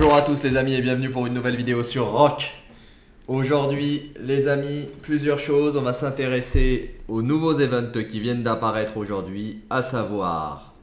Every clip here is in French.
Bonjour à tous les amis et bienvenue pour une nouvelle vidéo sur Rock. Aujourd'hui les amis, plusieurs choses. On va s'intéresser aux nouveaux events qui viennent d'apparaître aujourd'hui, à savoir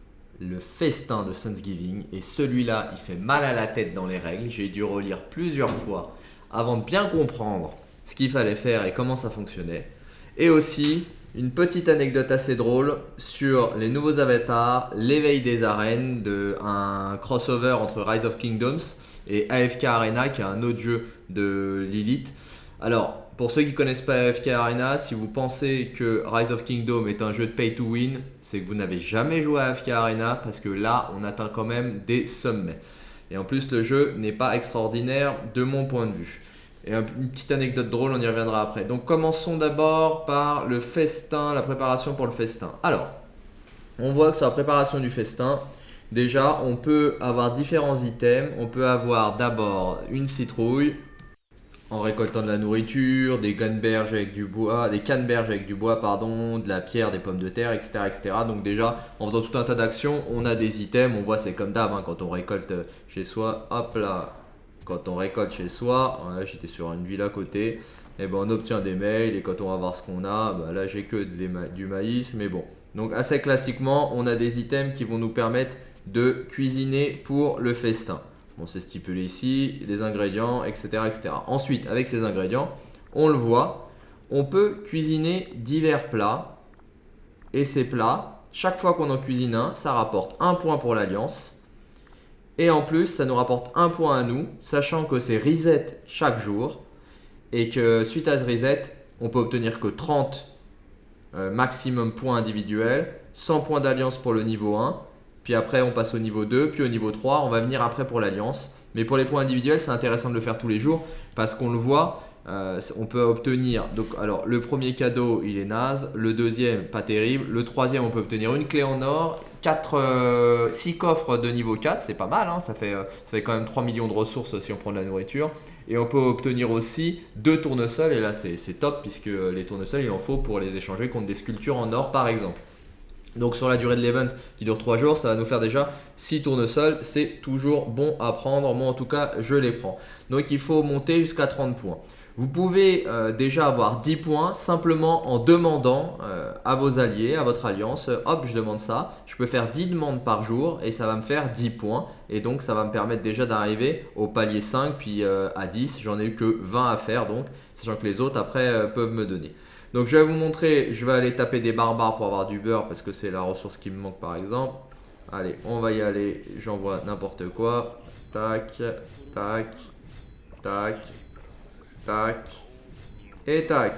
le festin de Thanksgiving. Et celui-là, il fait mal à la tête dans les règles. J'ai dû relire plusieurs fois avant de bien comprendre ce qu'il fallait faire et comment ça fonctionnait. Et aussi, une petite anecdote assez drôle sur les nouveaux avatars, l'éveil des arènes, de un crossover entre Rise of Kingdoms et AFK Arena, qui est un autre jeu de Lilith. Alors, pour ceux qui ne connaissent pas AFK Arena, si vous pensez que Rise of Kingdom est un jeu de pay to win, c'est que vous n'avez jamais joué à AFK Arena, parce que là, on atteint quand même des sommets. Et en plus, le jeu n'est pas extraordinaire de mon point de vue. Et une petite anecdote drôle, on y reviendra après. Donc commençons d'abord par le festin, la préparation pour le festin. Alors, on voit que sur la préparation du festin, déjà on peut avoir différents items. On peut avoir d'abord une citrouille en récoltant de la nourriture, des canneberges avec du bois, des canneberges avec du bois, pardon, de la pierre, des pommes de terre, etc. etc. Donc déjà, en faisant tout un tas d'actions, on a des items. On voit c'est comme d'hab hein, quand on récolte chez soi. Hop là, quand on récolte chez soi, j'étais sur une ville à côté, et eh ben on obtient des mails et quand on va voir ce qu'on a, bah là j'ai que du maïs, mais bon. Donc assez classiquement, on a des items qui vont nous permettre de cuisiner pour le festin. Bon, c'est stipulé ici, les ingrédients, etc., etc. Ensuite, avec ces ingrédients, on le voit, on peut cuisiner divers plats. Et ces plats, chaque fois qu'on en cuisine un, ça rapporte un point pour l'alliance et en plus, ça nous rapporte un point à nous, sachant que c'est reset chaque jour. Et que suite à ce reset, on peut obtenir que 30 euh, maximum points individuels, 100 points d'alliance pour le niveau 1. Puis après, on passe au niveau 2, puis au niveau 3. On va venir après pour l'alliance. Mais pour les points individuels, c'est intéressant de le faire tous les jours parce qu'on le voit, euh, on peut obtenir, donc alors le premier cadeau il est naze, le deuxième pas terrible, le troisième on peut obtenir une clé en or, 4, 6 euh, coffres de niveau 4, c'est pas mal, hein, ça, fait, euh, ça fait quand même 3 millions de ressources si on prend de la nourriture. Et on peut obtenir aussi deux tournesols, et là c'est top puisque les tournesols il en faut pour les échanger contre des sculptures en or par exemple. Donc sur la durée de l'event qui dure 3 jours, ça va nous faire déjà 6 tournesols. C'est toujours bon à prendre. Moi en tout cas, je les prends. Donc il faut monter jusqu'à 30 points. Vous pouvez euh, déjà avoir 10 points simplement en demandant euh, à vos alliés, à votre alliance, euh, hop je demande ça, je peux faire 10 demandes par jour et ça va me faire 10 points. Et donc ça va me permettre déjà d'arriver au palier 5 puis à 10, j'en ai eu que 20 à faire donc sachant que les autres après peuvent me donner. Donc je vais vous montrer, je vais aller taper des barbares pour avoir du beurre parce que c'est la ressource qui me manque par exemple. Allez, on va y aller, j'envoie n'importe quoi, tac, tac, tac, Tac. Et tac.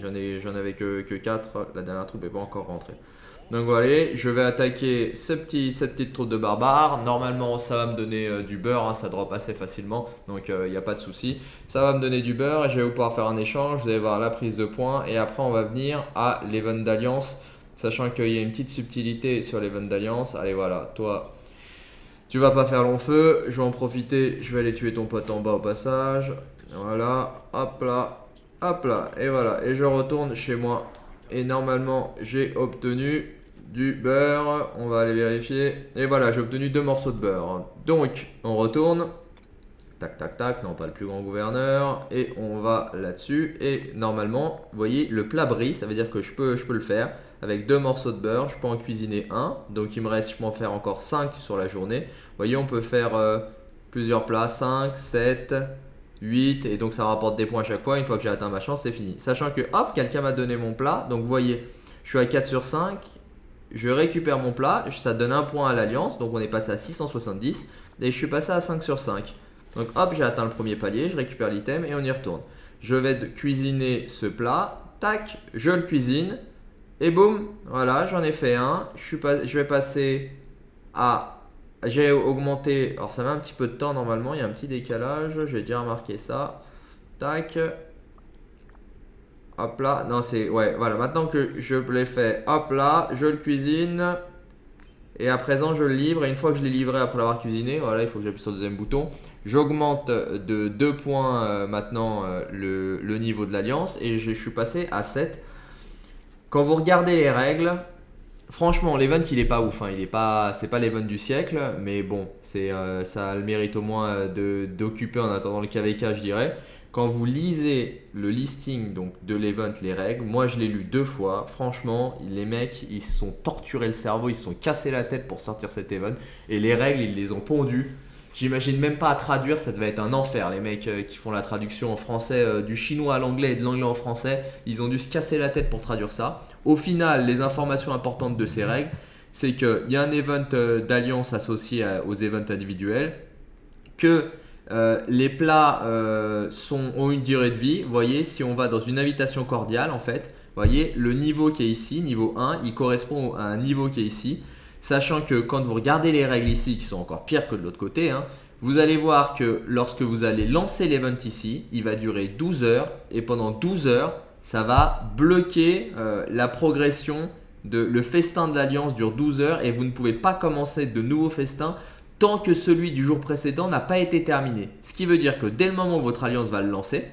J'en avais que, que 4. La dernière troupe n'est pas encore rentrée. Donc voilà, je vais attaquer ce petit, cette petite troupe de barbares. Normalement, ça va me donner euh, du beurre, hein, ça drop assez facilement, donc il euh, n'y a pas de souci. Ça va me donner du beurre et je vais pouvoir faire un échange. Vous allez voir la prise de points et après on va venir à l'event d'alliance, sachant qu'il y a une petite subtilité sur l'event d'alliance. Allez voilà, toi, tu vas pas faire long feu. Je vais en profiter, je vais aller tuer ton pote en bas au passage. Voilà, hop là, hop là, et voilà. Et je retourne chez moi. Et normalement, j'ai obtenu du beurre. On va aller vérifier. Et voilà, j'ai obtenu deux morceaux de beurre. Donc, on retourne. Tac, tac, tac. Non, pas le plus grand gouverneur. Et on va là-dessus. Et normalement, vous voyez, le plat brille. Ça veut dire que je peux, le faire. Avec deux morceaux de beurre, je peux en cuisiner un. Donc, il me reste, je peux en faire encore 5 sur la journée. Vous voyez, on peut faire euh, plusieurs plats. 5, 7, 8 et donc ça rapporte des points à chaque fois. Une fois que j'ai atteint ma chance, c'est fini. Sachant que hop, quelqu'un m'a donné mon plat. Donc vous voyez, je suis à 4 sur 5. Je récupère mon plat, ça donne un point à l'alliance. Donc on est passé à 670 et je suis passé à 5 sur 5. Donc hop, j'ai atteint le premier palier, je récupère l'item et on y retourne. Je vais cuisiner ce plat. Tac, je le cuisine. Et boum, voilà, j'en ai fait un. Je, suis je vais passer à j'ai augmenté, alors ça met un petit peu de temps normalement, il y a un petit décalage, j'ai déjà remarqué ça. Tac. Hop là, non c'est, ouais, voilà, maintenant que je l'ai fait, hop là, je le cuisine. Et à présent, je le livre. Et une fois que je l'ai livré après l'avoir cuisiné, voilà, il faut que j'appuie sur le deuxième bouton. J'augmente de 2 points euh, maintenant euh, le, le, niveau de l'alliance. Et je, je suis passé à 7. Quand vous regardez les règles, Franchement, l'event il est pas ouf, hein. il est pas, c'est pas l'event du siècle, mais bon, c'est, euh, ça a le mérite au moins de, d'occuper en attendant le KVK, je dirais. Quand vous lisez le listing donc, de l'event, les règles, moi je l'ai lu deux fois. Franchement, les mecs, ils se sont torturés le cerveau, ils se sont cassés la tête pour sortir cet event. Et les règles, ils les ont pondues. J'imagine même pas à traduire, ça devait être un enfer. Les mecs euh, qui font la traduction en français euh, du chinois à l'anglais et de l'anglais en français, ils ont dû se casser la tête pour traduire ça. Au final, les informations importantes de ces règles, c'est qu'il y a un event euh, d'alliance associé aux events individuels, que les plats ont une durée de vie. Vous voyez, si on va dans une invitation cordiale, en fait, vous voyez, le niveau qui est ici, niveau 1, il correspond à un niveau qui est ici. Sachant que quand vous regardez les règles ici, qui sont encore pires que de l'autre côté, hein, vous allez voir que lorsque vous allez lancer l'event ici, il va durer 12 heures. Et pendant 12 heures, ça va bloquer euh, la progression de le festin de l'alliance dure 12 heures et vous ne pouvez pas commencer de nouveaux festins tant que celui du jour précédent n'a pas été terminé. Ce qui veut dire que dès le moment où votre alliance va le lancer,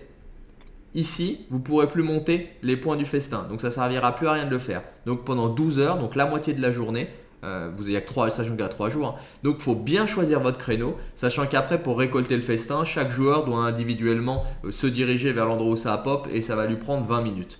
ici, vous ne pourrez plus monter les points du festin. Donc ça ne servira plus à rien de le faire. Donc pendant 12 heures, donc la moitié de la journée, euh, vous avez que 3, sachant qu'il y a 3 jours. Hein. Donc il faut bien choisir votre créneau, sachant qu'après pour récolter le festin, chaque joueur doit individuellement euh, se diriger vers l'endroit où ça pop et ça va lui prendre 20 minutes.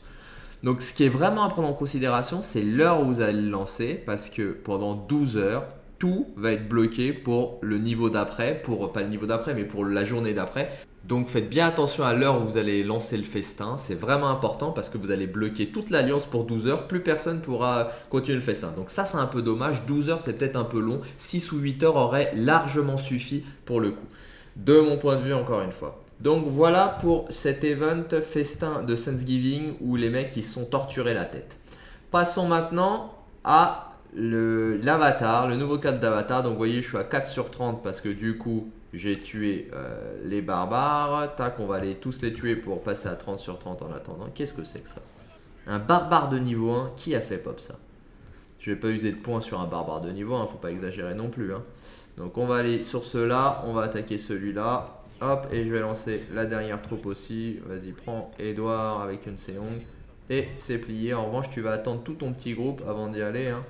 Donc ce qui est vraiment à prendre en considération, c'est l'heure où vous allez le lancer parce que pendant 12 heures, tout va être bloqué pour le niveau d'après, pour pas le niveau d'après, mais pour la journée d'après. Donc faites bien attention à l'heure où vous allez lancer le festin, c'est vraiment important parce que vous allez bloquer toute l'alliance pour 12 heures, plus personne pourra continuer le festin. Donc ça c'est un peu dommage, 12 heures c'est peut-être un peu long, 6 ou 8 heures auraient largement suffi pour le coup. De mon point de vue encore une fois. Donc voilà pour cet event festin de Thanksgiving où les mecs ils sont torturés la tête. Passons maintenant à l'avatar, le, nouveau cadre d'avatar. Donc vous voyez, je suis à 4 sur 30 parce que du coup, j'ai tué euh, les barbares. Tac, on va aller tous les tuer pour passer à 30 sur 30 en attendant. Qu'est-ce que c'est que ça? Un barbare de niveau 1, qui a fait pop ça? Je vais pas user de points sur un barbare de niveau 1, faut pas exagérer non plus. Hein. Donc on va aller sur ceux-là, on va attaquer celui-là. Hop, et je vais lancer la dernière troupe aussi. Vas-y, prends Edouard avec une Seong. Et c'est plié. En revanche, tu vas attendre tout ton petit groupe avant d'y aller. Hein.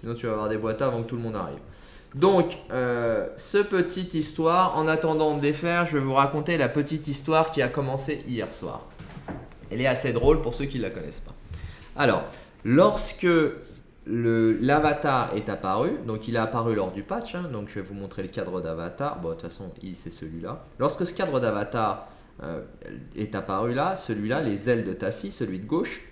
Sinon, tu vas avoir des boîtes avant que tout le monde arrive. Donc, euh, ce petite histoire, en attendant de défaire, je vais vous raconter la petite histoire qui a commencé hier soir. Elle est assez drôle pour ceux qui ne la connaissent pas. Alors, lorsque l'avatar est apparu, donc il est apparu lors du patch, hein, donc je vais vous montrer le cadre d'avatar. Bon, de toute façon, c'est celui-là. Lorsque ce cadre d'avatar euh, est apparu là, celui-là, les ailes de Tassi, celui de gauche,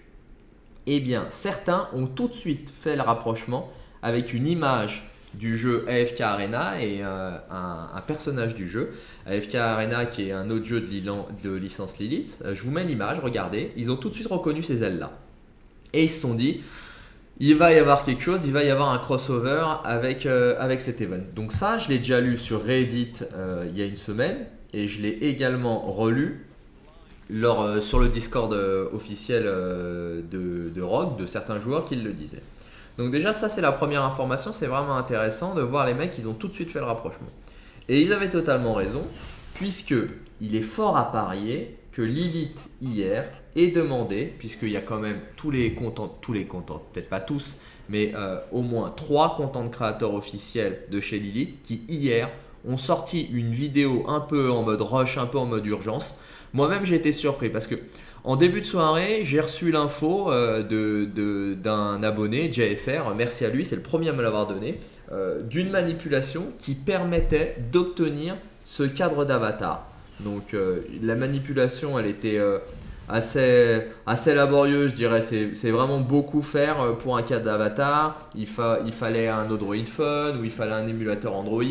eh bien, certains ont tout de suite fait le rapprochement avec une image du jeu AFK Arena et euh, un, personnage du jeu. AFK Arena qui est un autre jeu de, licence Lilith. Euh, je vous mets l'image, regardez. Ils ont tout de suite reconnu ces ailes-là. Et ils se sont dit, il va y avoir quelque chose, il va y avoir un crossover avec, euh, avec cet event. Donc ça, je l'ai déjà lu sur Reddit il y a une semaine. Et je l'ai également relu sur le Discord officiel de, de Rogue, de certains joueurs qui le disaient. Donc déjà ça c'est la première information, c'est vraiment intéressant de voir les mecs, ils ont tout de suite fait le rapprochement. Et ils avaient totalement raison, puisque il est fort à parier que Lilith hier ait demandé, puisqu'il y a quand même tous les contents, tous les contents, peut-être pas tous, mais au moins trois contents de créateurs officiels de chez Lilith qui hier ont sorti une vidéo un peu en mode rush, un peu en mode urgence, moi-même, j'ai été surpris parce que en début de soirée, j'ai reçu l'info euh, d'un abonné, JFR, merci à lui, c'est le premier à me l'avoir donné, euh, d'une manipulation qui permettait d'obtenir ce cadre d'avatar. Donc euh, la manipulation, elle était assez, assez laborieux, je dirais. C'est vraiment beaucoup faire euh, pour un cadre d'avatar. Il, il fallait un Android Phone ou il fallait un émulateur Android.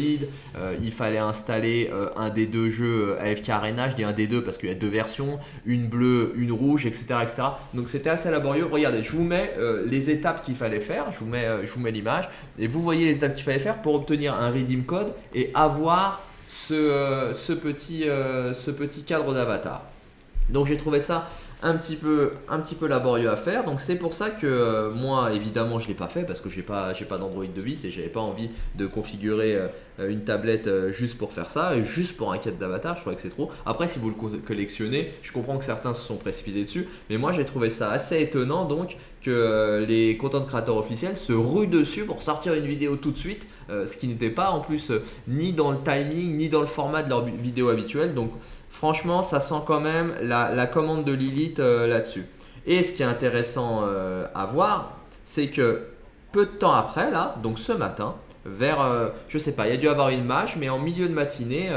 Euh, il fallait installer euh, un des deux jeux AFK Arena. Je dis un des deux parce qu'il y a deux versions, une bleue, une rouge, etc. etc. Donc c'était assez laborieux. Regardez, je vous mets les étapes qu'il fallait faire. Je vous mets, l'image. Et vous voyez les étapes qu'il fallait faire pour obtenir un redeem code et avoir ce, ce, petit, ce petit cadre d'avatar. Donc j'ai trouvé ça un petit peu, un petit peu laborieux à faire. Donc c'est pour ça que euh, moi, évidemment, je l'ai pas fait parce que j'ai pas, pas d'Android de vis et j'avais pas envie de configurer euh, une tablette euh, juste pour faire ça, juste pour un quête d'avatar. Je crois que c'est trop. Après, si vous le collectionnez, je comprends que certains se sont précipités dessus, mais moi j'ai trouvé ça assez étonnant donc que les content créateurs officiels se ruent dessus pour sortir une vidéo tout de suite, ce qui n'était pas en plus ni dans le timing ni dans le format de leur vidéo habituelle. Donc franchement, ça sent quand même la, commande de Lilith euh, là-dessus. Et ce qui est intéressant euh, à voir, c'est que peu de temps après, là, donc ce matin, vers, euh, je sais pas, il y a dû avoir une mâche, mais en milieu de matinée,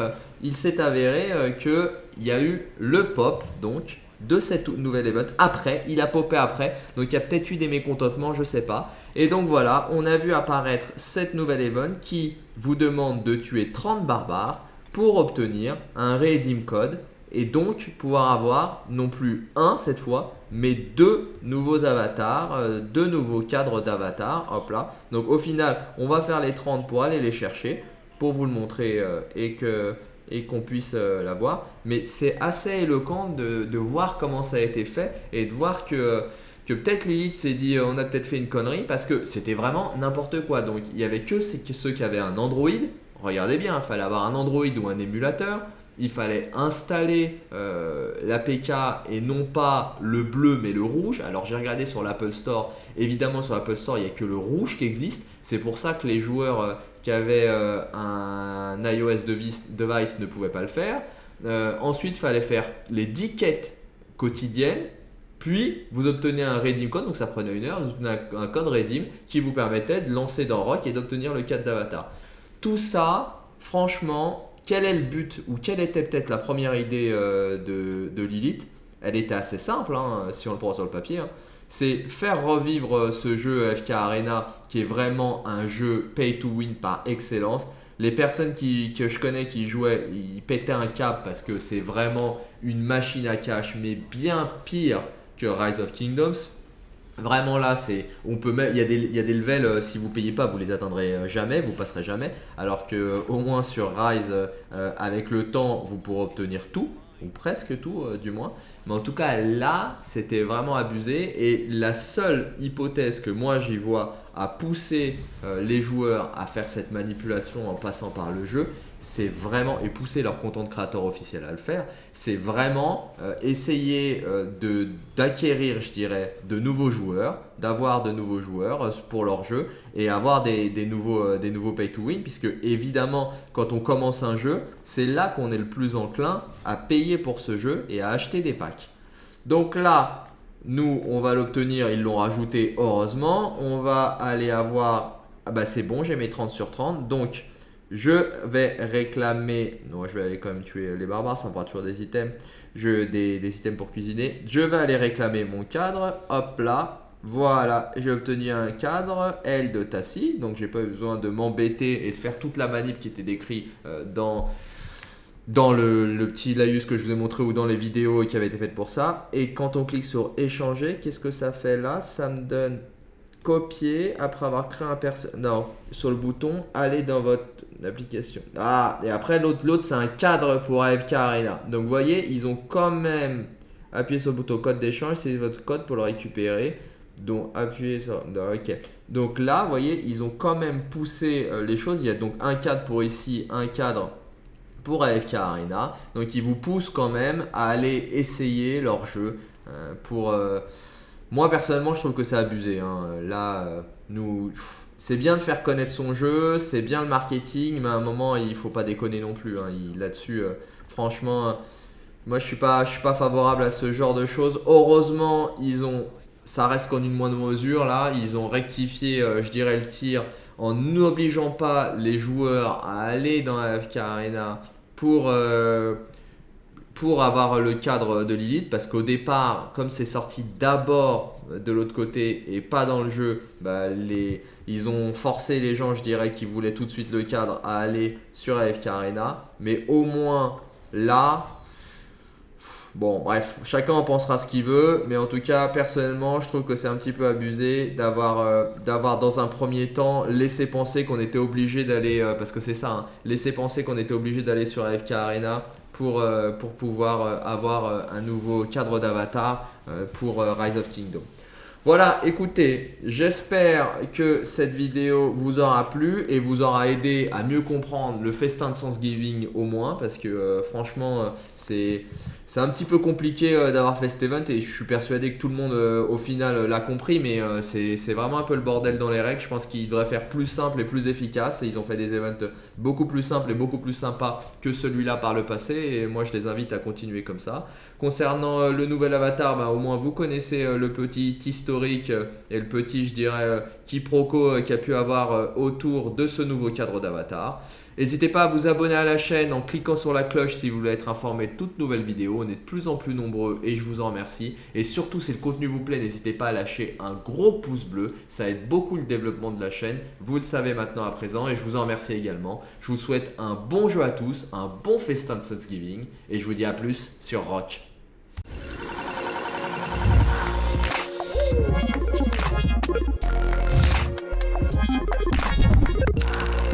il s'est avéré qu'il y a eu le pop, donc, de cette nouvelle event après, il a popé après, donc il y a peut-être eu des mécontentements, je sais pas. Et donc voilà, on a vu apparaître cette nouvelle event qui vous demande de tuer 30 barbares pour obtenir un redeem code et donc pouvoir avoir non plus un cette fois, mais deux nouveaux avatars, euh, deux nouveaux cadres d'avatars. Hop là. Donc au final, on va faire les 30 pour aller les chercher, pour vous le montrer euh, et que et qu'on puisse euh, l'avoir. Mais c'est assez éloquent de, de, voir comment ça a été fait et de voir que, que peut-être Lilith s'est dit on a peut-être fait une connerie parce que c'était vraiment n'importe quoi. Donc il n'y avait que ceux qui avaient un Android regardez bien, il fallait avoir un Android ou un émulateur, il fallait installer euh, l'APK et non pas le bleu mais le rouge. Alors j'ai regardé sur l'Apple Store, évidemment sur l'Apple Store il n'y a que le rouge qui existe. C'est pour ça que les joueurs euh, qui avaient euh, un iOS device, ne pouvaient pas le faire. ensuite il fallait faire les 10 quêtes quotidiennes. Puis vous obtenez un redeem code, donc ça prenait une heure, vous obtenez un, code redeem qui vous permettait de lancer dans Rock et d'obtenir le cadre d'avatar. Tout ça, franchement, quel est le but ou quelle était peut-être la première idée euh, de, Lilith? Elle était assez simple, hein, si on le prend sur le papier. Hein. C'est faire revivre euh, ce jeu FK Arena qui est vraiment un jeu pay to win par excellence. Les personnes que je connais qui jouaient, ils pétaient un cap parce que c'est vraiment une machine à cash, mais bien pire que Rise of Kingdoms. Vraiment là, c'est, on peut il y a des, il y a des levels, euh, si vous payez pas, vous les atteindrez euh, jamais, vous passerez jamais. Alors que euh, au moins sur Rise, avec le temps, vous pourrez obtenir tout, ou presque tout du moins. Mais en tout cas là, c'était vraiment abusé. Et la seule hypothèse que moi j'y vois à pousser les joueurs à faire cette manipulation en passant par le jeu, c'est vraiment, et pousser leur content créateur officiel à le faire, c'est vraiment euh, essayer euh, d'acquérir, je dirais, de nouveaux joueurs, d'avoir de nouveaux joueurs euh, pour leur jeu et avoir des, nouveaux, des nouveaux pay to win, puisque évidemment, quand on commence un jeu, c'est là qu'on est le plus enclin à payer pour ce jeu et à acheter des packs. Donc là, nous, on va l'obtenir, ils l'ont rajouté heureusement, on va aller avoir, ah bah c'est bon, j'ai mes 30 sur 30, donc je vais réclamer, non je vais aller quand même tuer les barbares, ça me fera toujours des items, je, des, items pour cuisiner. Je vais aller réclamer mon cadre, hop là, voilà, j'ai obtenu un cadre L de Tassi, donc j'ai pas besoin de m'embêter et de faire toute la manip qui était décrite euh, dans, dans le, le, petit laïus que je vous ai montré ou dans les vidéos qui avaient été faites pour ça. Et quand on clique sur échanger, qu'est-ce que ça fait là? Ça me donne copier après avoir créé un personnage. Non, sur le bouton, aller dans votre application. Ah, et après l'autre, c'est un cadre pour AFK Arena. Donc vous voyez, ils ont quand même appuyé sur le bouton code d'échange, c'est votre code pour le récupérer. Donc appuyez sur... ok. Donc là, vous voyez, ils ont quand même poussé euh, les choses. Il y a donc un cadre pour ici, un cadre pour AFK Arena. Donc ils vous poussent quand même à aller essayer leur jeu euh, pour... Euh, moi personnellement, je trouve que c'est abusé. Hein. Là, euh, nous, c'est bien de faire connaître son jeu, c'est bien le marketing, mais à un moment, il faut pas déconner non plus. Hein. Là-dessus, euh, franchement, moi je suis pas, je suis pas favorable à ce genre de choses. Heureusement, ils ont, ça reste qu'en une moindre mesure là, ils ont rectifié, euh, je dirais le tir en n'obligeant pas les joueurs à aller dans la FK Arena pour pour avoir le cadre de Lilith parce qu'au départ, comme c'est sorti d'abord de l'autre côté et pas dans le jeu, bah, ils ont forcé les gens, je dirais, qui voulaient tout de suite le cadre à aller sur AFK Arena. Mais au moins là, bon bref, chacun en pensera ce qu'il veut. Mais en tout cas, personnellement, je trouve que c'est un petit peu abusé d'avoir euh, dans un premier temps laissé penser qu'on était obligé d'aller, euh, parce que c'est ça, hein, laisser penser qu'on était obligé d'aller sur AFK Arena pour, euh, pour pouvoir euh, avoir euh, un nouveau cadre d'avatar pour Rise of Kingdom. Voilà, écoutez, j'espère que cette vidéo vous aura plu et vous aura aidé à mieux comprendre le festin de Thanksgiving au moins parce que franchement, c'est c'est un petit peu compliqué euh, d'avoir fait cet event et je suis persuadé que tout le monde euh, au final euh, l'a compris mais c'est vraiment un peu le bordel dans les règles. Je pense qu'ils devraient faire plus simple et plus efficace. Ils ont fait des events beaucoup plus simples et beaucoup plus sympas que celui-là par le passé et moi je les invite à continuer comme ça. Concernant le nouvel avatar, bah, au moins vous connaissez le petit historique et le petit je dirais quiproquo qu'il y a pu avoir autour de ce nouveau cadre d'avatar. N'hésitez pas à vous abonner à la chaîne en cliquant sur la cloche si vous voulez être informé de toutes nouvelles vidéos. On est de plus en plus nombreux et je vous en remercie. Et surtout, si le contenu vous plaît, n'hésitez pas à lâcher un gros pouce bleu. Ça aide beaucoup le développement de la chaîne. Vous le savez maintenant à présent et je vous en remercie également. Je vous souhaite un bon jeu à tous, un bon festin de Thanksgiving et je vous dis à plus sur Rock.